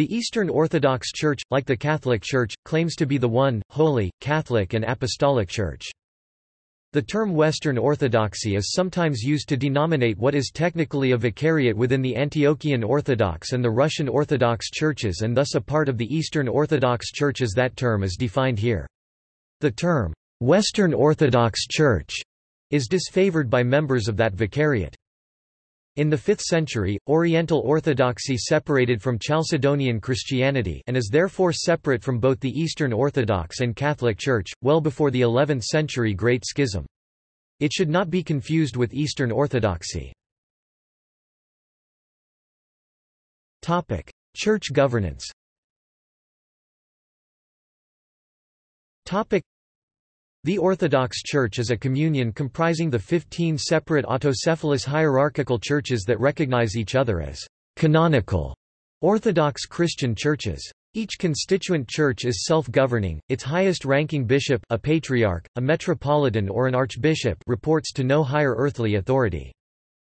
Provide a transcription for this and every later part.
The Eastern Orthodox Church, like the Catholic Church, claims to be the one, holy, Catholic and Apostolic Church. The term Western Orthodoxy is sometimes used to denominate what is technically a vicariate within the Antiochian Orthodox and the Russian Orthodox churches and thus a part of the Eastern Orthodox Church as that term is defined here. The term, Western Orthodox Church, is disfavored by members of that vicariate. In the 5th century, Oriental Orthodoxy separated from Chalcedonian Christianity and is therefore separate from both the Eastern Orthodox and Catholic Church, well before the 11th century Great Schism. It should not be confused with Eastern Orthodoxy. Church governance the Orthodox Church is a communion comprising the 15 separate autocephalous hierarchical churches that recognize each other as canonical Orthodox Christian churches. Each constituent church is self-governing, its highest-ranking bishop a patriarch, a metropolitan or an archbishop reports to no higher earthly authority.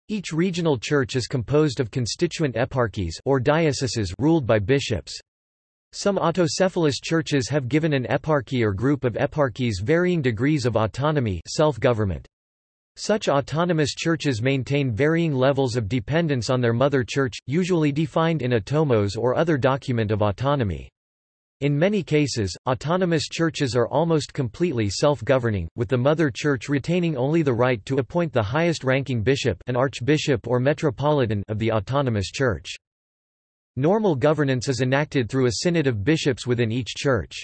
Each regional church is composed of constituent eparchies or dioceses ruled by bishops. Some autocephalous churches have given an eparchy or group of eparchies varying degrees of autonomy self-government. Such autonomous churches maintain varying levels of dependence on their mother church, usually defined in a tomos or other document of autonomy. In many cases, autonomous churches are almost completely self-governing, with the mother church retaining only the right to appoint the highest-ranking bishop an archbishop or metropolitan of the autonomous church. Normal governance is enacted through a synod of bishops within each church.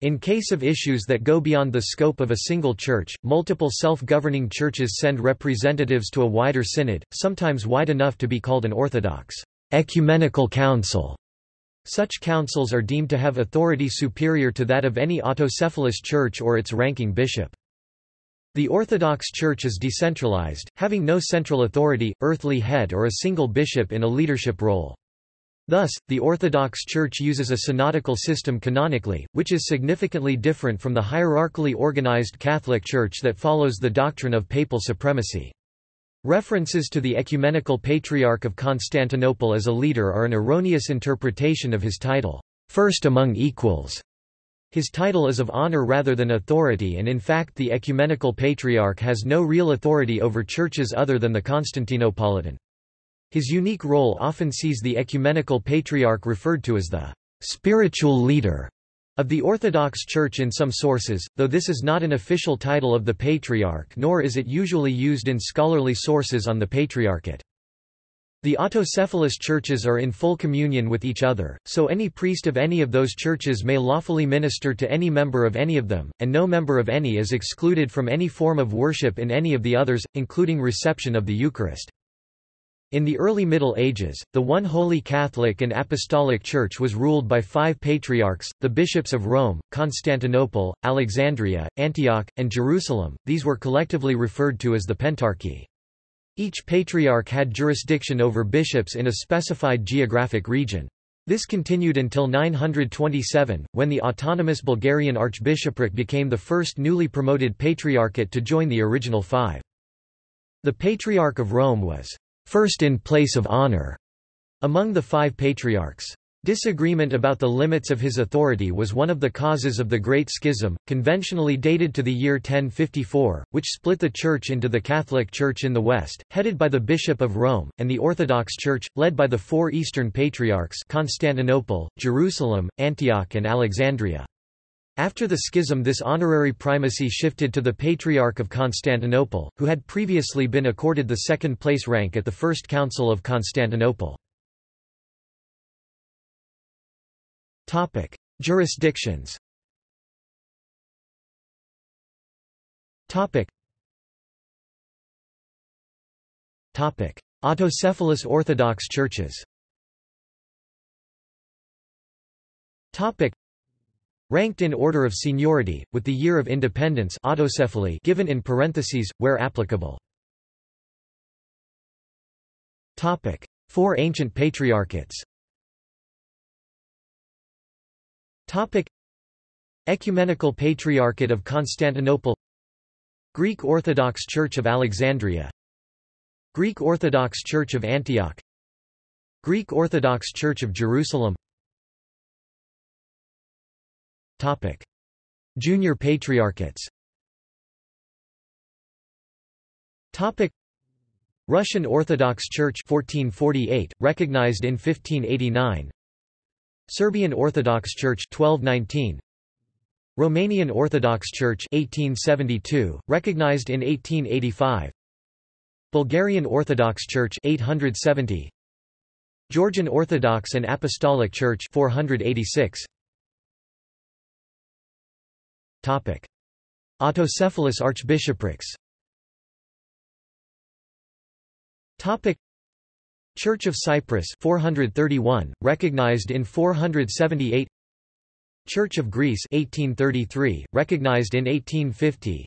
In case of issues that go beyond the scope of a single church, multiple self-governing churches send representatives to a wider synod, sometimes wide enough to be called an orthodox ecumenical council. Such councils are deemed to have authority superior to that of any autocephalous church or its ranking bishop. The Orthodox Church is decentralized, having no central authority, earthly head or a single bishop in a leadership role. Thus, the Orthodox Church uses a synodical system canonically, which is significantly different from the hierarchically organized Catholic Church that follows the doctrine of papal supremacy. References to the Ecumenical Patriarch of Constantinople as a leader are an erroneous interpretation of his title, first among equals. His title is of honor rather than authority and in fact the Ecumenical Patriarch has no real authority over churches other than the Constantinopolitan. His unique role often sees the ecumenical patriarch referred to as the spiritual leader of the Orthodox Church in some sources, though this is not an official title of the Patriarch nor is it usually used in scholarly sources on the Patriarchate. The autocephalous churches are in full communion with each other, so any priest of any of those churches may lawfully minister to any member of any of them, and no member of any is excluded from any form of worship in any of the others, including reception of the Eucharist. In the early Middle Ages, the one Holy Catholic and Apostolic Church was ruled by five patriarchs, the bishops of Rome, Constantinople, Alexandria, Antioch, and Jerusalem, these were collectively referred to as the Pentarchy. Each patriarch had jurisdiction over bishops in a specified geographic region. This continued until 927, when the autonomous Bulgarian archbishopric became the first newly promoted patriarchate to join the original five. The Patriarch of Rome was first in place of honor among the five patriarchs. Disagreement about the limits of his authority was one of the causes of the Great Schism, conventionally dated to the year 1054, which split the Church into the Catholic Church in the West, headed by the Bishop of Rome, and the Orthodox Church, led by the four Eastern Patriarchs Constantinople, Jerusalem, Antioch and Alexandria. After the schism this honorary primacy shifted to the Patriarch of Constantinople, who had previously been accorded the second-place rank at the First Council of Constantinople. Jurisdictions Autocephalous Orthodox churches Ranked in order of seniority, with the year of independence autocephaly given in parentheses, where applicable. Topic. Four ancient patriarchates Topic. Ecumenical Patriarchate of Constantinople Greek Orthodox Church of Alexandria Greek Orthodox Church of Antioch Greek Orthodox Church of Jerusalem Topic. Junior Patriarchates. Topic. Russian Orthodox Church 1448, recognized in 1589 Serbian Orthodox Church 1219 Romanian Orthodox Church 1872, recognized in 1885 Bulgarian Orthodox Church 870 Georgian Orthodox and Apostolic Church 486 Topic. Autocephalous archbishoprics. Topic. Church of Cyprus 431 recognized in 478 Church of Greece 1833 recognized in 1850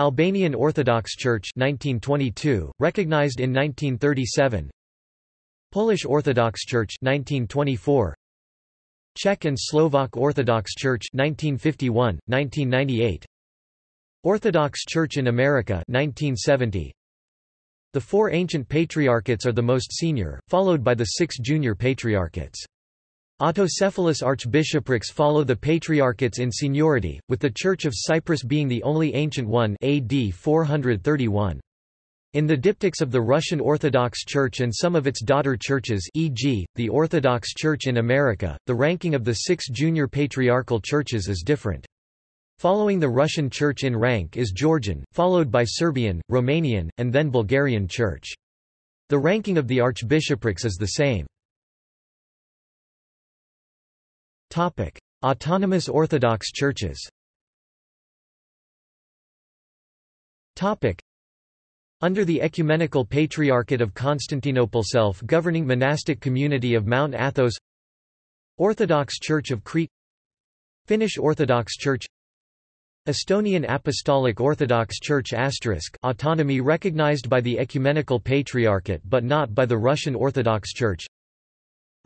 Albanian Orthodox Church 1922 recognized in 1937 Polish Orthodox Church 1924 Czech and Slovak Orthodox Church 1951 1998 Orthodox Church in America 1970 The four ancient patriarchates are the most senior followed by the six junior patriarchates. Autocephalous archbishoprics follow the patriarchates in seniority, with the Church of Cyprus being the only ancient one AD 431. In the diptychs of the Russian Orthodox Church and some of its daughter churches e.g., the Orthodox Church in America, the ranking of the six junior patriarchal churches is different. Following the Russian Church in rank is Georgian, followed by Serbian, Romanian, and then Bulgarian Church. The ranking of the archbishoprics is the same. Autonomous Orthodox churches. Under the Ecumenical Patriarchate of Constantinople self-governing monastic community of Mount Athos Orthodox Church of Crete Finnish Orthodox Church Estonian Apostolic Orthodox Church asterisk autonomy recognized by the Ecumenical Patriarchate but not by the Russian Orthodox Church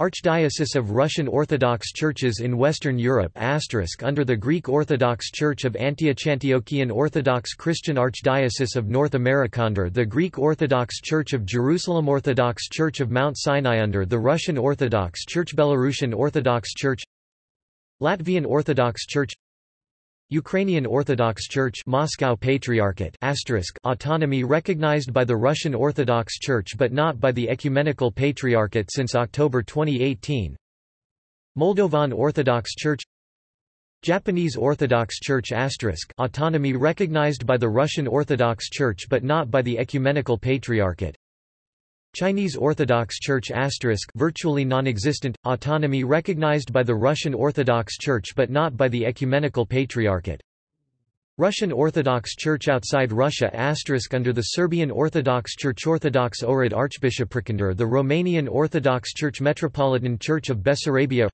Archdiocese of Russian Orthodox Churches in Western Europe under the Greek Orthodox Church of Antioch Orthodox Christian Archdiocese of North America under the Greek Orthodox Church of Jerusalem Orthodox Church of Mount Sinai under the Russian Orthodox Church Belarusian Orthodox Church Latvian Orthodox Church Ukrainian Orthodox Church Moscow Patriarchate autonomy recognized by the Russian Orthodox Church but not by the Ecumenical Patriarchate since October 2018 Moldovan Orthodox Church Japanese Orthodox Church autonomy recognized by the Russian Orthodox Church but not by the Ecumenical Patriarchate Chinese Orthodox Church virtually non-existent, autonomy recognized by the Russian Orthodox Church but not by the Ecumenical Patriarchate. Russian Orthodox Church outside Russia under the Serbian Orthodox Church Orthodox Ohrid Archbishopric under the Romanian Orthodox Church Metropolitan Church of Bessarabia.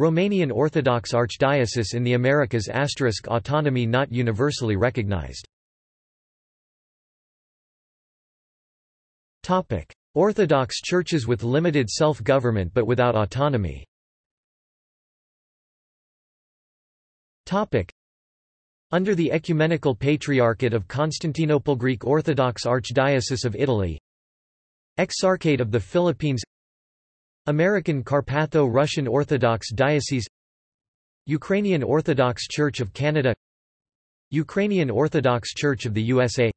Romanian Orthodox Archdiocese in the Americas autonomy not universally recognized Orthodox churches with limited self-government but without autonomy. Under the Ecumenical Patriarchate of Constantinople Greek Orthodox Archdiocese of Italy. Exarchate of the Philippines. American Carpatho-Russian Orthodox Diocese. Ukrainian Orthodox Church of Canada. Ukrainian Orthodox Church of the USA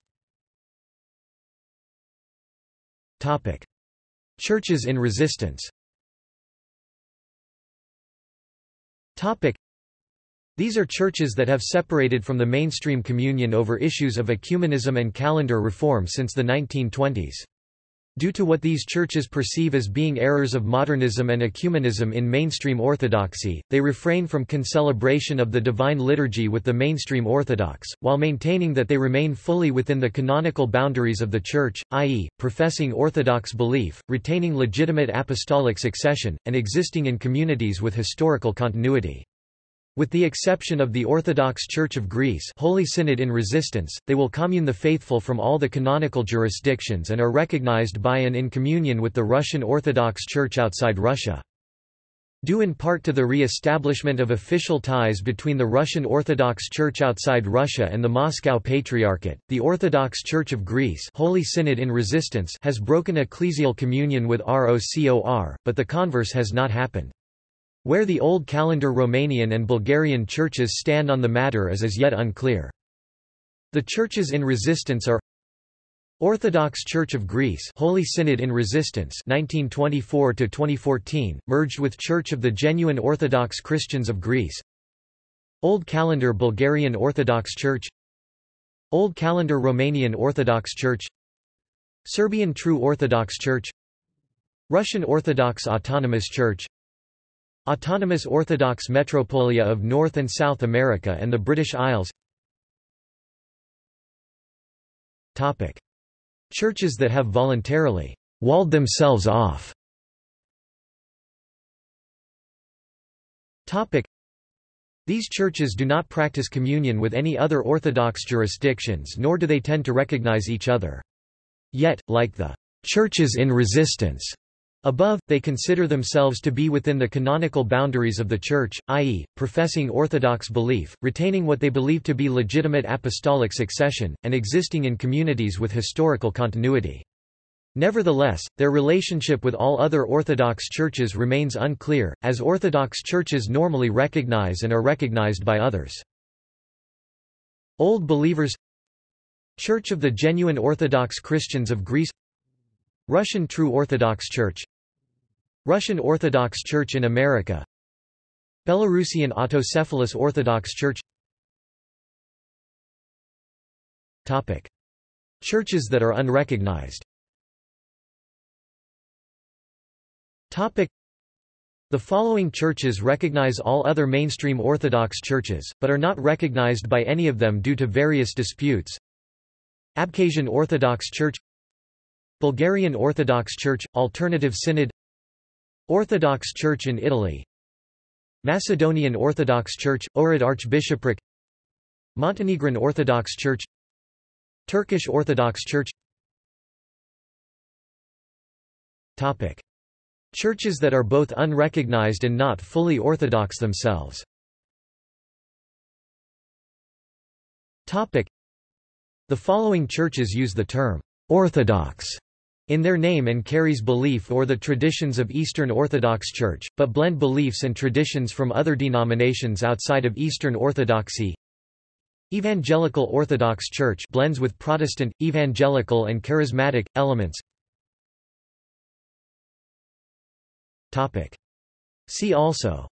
Churches in resistance. These are churches that have separated from the mainstream communion over issues of ecumenism and calendar reform since the 1920s. Due to what these churches perceive as being errors of modernism and ecumenism in mainstream orthodoxy, they refrain from concelebration of the divine liturgy with the mainstream orthodox, while maintaining that they remain fully within the canonical boundaries of the Church, i.e., professing orthodox belief, retaining legitimate apostolic succession, and existing in communities with historical continuity. With the exception of the Orthodox Church of Greece Holy Synod in resistance, they will commune the faithful from all the canonical jurisdictions and are recognized by and in communion with the Russian Orthodox Church outside Russia. Due in part to the re-establishment of official ties between the Russian Orthodox Church outside Russia and the Moscow Patriarchate, the Orthodox Church of Greece Holy Synod in resistance has broken ecclesial communion with ROCOR, but the converse has not happened. Where the Old Calendar Romanian and Bulgarian churches stand on the matter is as yet unclear. The churches in resistance are Orthodox Church of Greece Holy Synod in Resistance 1924 2014 merged with Church of the Genuine Orthodox Christians of Greece. Old Calendar Bulgarian Orthodox Church. Old Calendar Romanian Orthodox Church. Serbian True Orthodox Church. Russian Orthodox Autonomous Church Autonomous Orthodox Metropolia of North and South America and the British Isles Topic. Churches that have voluntarily walled themselves off. These churches do not practice communion with any other Orthodox jurisdictions nor do they tend to recognize each other. Yet, like the churches in resistance above, they consider themselves to be within the canonical boundaries of the Church, i.e., professing Orthodox belief, retaining what they believe to be legitimate apostolic succession, and existing in communities with historical continuity. Nevertheless, their relationship with all other Orthodox churches remains unclear, as Orthodox churches normally recognize and are recognized by others. Old Believers Church of the Genuine Orthodox Christians of Greece Russian True Orthodox Church Russian Orthodox Church in America. Belarusian Autocephalous Orthodox Church. Topic. Churches that are unrecognized. Topic. The following churches recognize all other mainstream Orthodox churches, but are not recognized by any of them due to various disputes. Abkhazian Orthodox Church. Bulgarian Orthodox Church – Alternative Synod Orthodox Church in Italy. Macedonian Orthodox Church – Ohrid Archbishopric. Montenegrin Orthodox Church. Turkish Orthodox Church. Topic. Churches that are both unrecognized and not fully Orthodox themselves. Topic. The following churches use the term Orthodox in their name and carries belief or the traditions of Eastern Orthodox Church, but blend beliefs and traditions from other denominations outside of Eastern Orthodoxy. Evangelical Orthodox Church blends with Protestant, evangelical and charismatic, elements. Topic. See also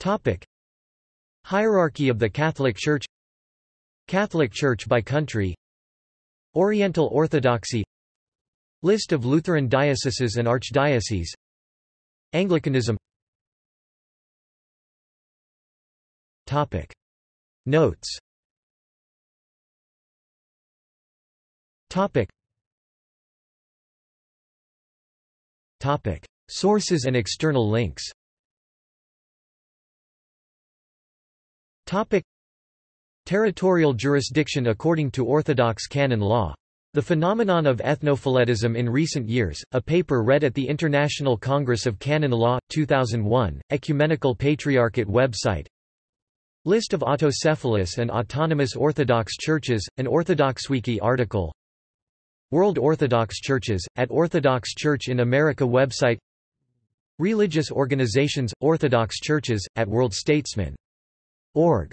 Topic. Hierarchy of the Catholic Church Catholic Church by country Oriental Orthodoxy List of Lutheran dioceses and archdioceses Anglicanism Topic. Notes Topic. Topic. Sources and external links Topic. Territorial jurisdiction according to Orthodox canon law. The phenomenon of ethnophiletism in recent years, a paper read at the International Congress of Canon Law, 2001, Ecumenical Patriarchate website. List of autocephalous and autonomous Orthodox churches, an Orthodox OrthodoxWiki article. World Orthodox Churches, at Orthodox Church in America website. Religious organizations, Orthodox churches, at World Statesman. Org